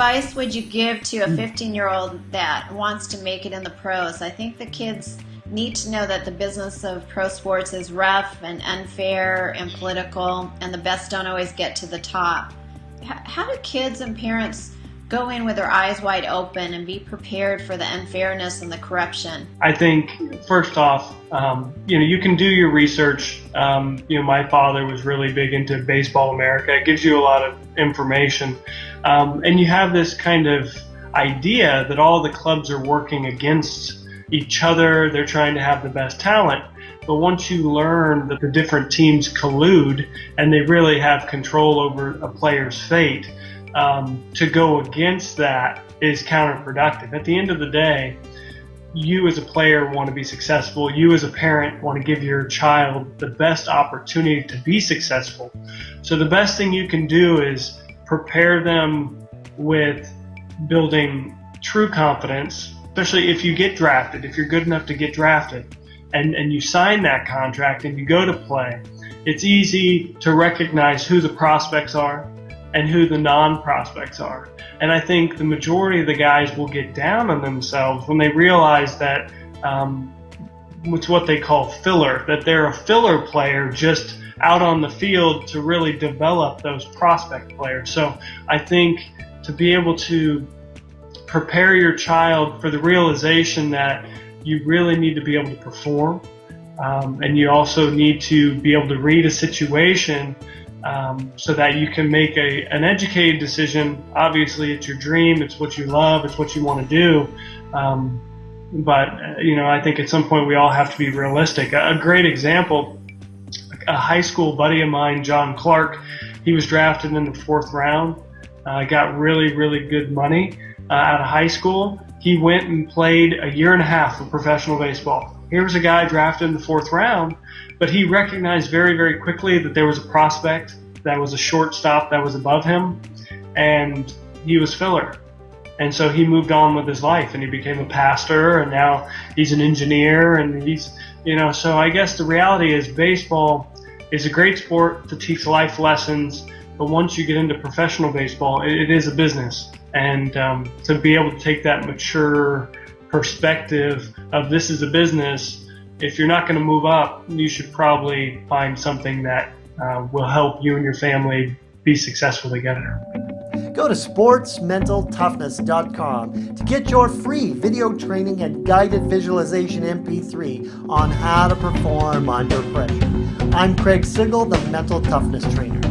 advice would you give to a mm. 15 year old that wants to make it in the pros? I think the kids need to know that the business of pro sports is rough and unfair and political, and the best don't always get to the top. How do kids and parents go in with their eyes wide open and be prepared for the unfairness and the corruption? I think first off, um, you know, you can do your research. Um, you know, my father was really big into Baseball America. It gives you a lot of information, um, and you have this kind of idea that all the clubs are working against each other. They're trying to have the best talent. But once you learn that the different teams collude and they really have control over a player's fate, um, to go against that is counterproductive. At the end of the day, you as a player want to be successful. You as a parent want to give your child the best opportunity to be successful. So the best thing you can do is prepare them with building true confidence, especially if you get drafted, if you're good enough to get drafted and, and you sign that contract and you go to play, it's easy to recognize who the prospects are and who the non-prospects are. And I think the majority of the guys will get down on themselves when they realize that um, it's what they call filler, that they're a filler player just out on the field to really develop those prospect players. So I think to be able to prepare your child for the realization that you really need to be able to perform um, and you also need to be able to read a situation um, so that you can make a, an educated decision. Obviously, it's your dream, it's what you love, it's what you want to do. Um, but, uh, you know, I think at some point we all have to be realistic. A, a great example, a high school buddy of mine, John Clark, he was drafted in the fourth round, uh, got really, really good money uh, out of high school. He went and played a year and a half of professional baseball. Here was a guy drafted in the fourth round but he recognized very, very quickly that there was a prospect that was a shortstop that was above him, and he was filler. And so he moved on with his life and he became a pastor and now he's an engineer and he's, you know, so I guess the reality is baseball is a great sport to teach life lessons. But once you get into professional baseball, it, it is a business. And um, to be able to take that mature perspective of this is a business if you're not going to move up, you should probably find something that uh, will help you and your family be successful together. Go to sportsmentaltoughness.com to get your free video training and guided visualization MP3 on how to perform under pressure. I'm Craig Sigl, the Mental Toughness Trainer.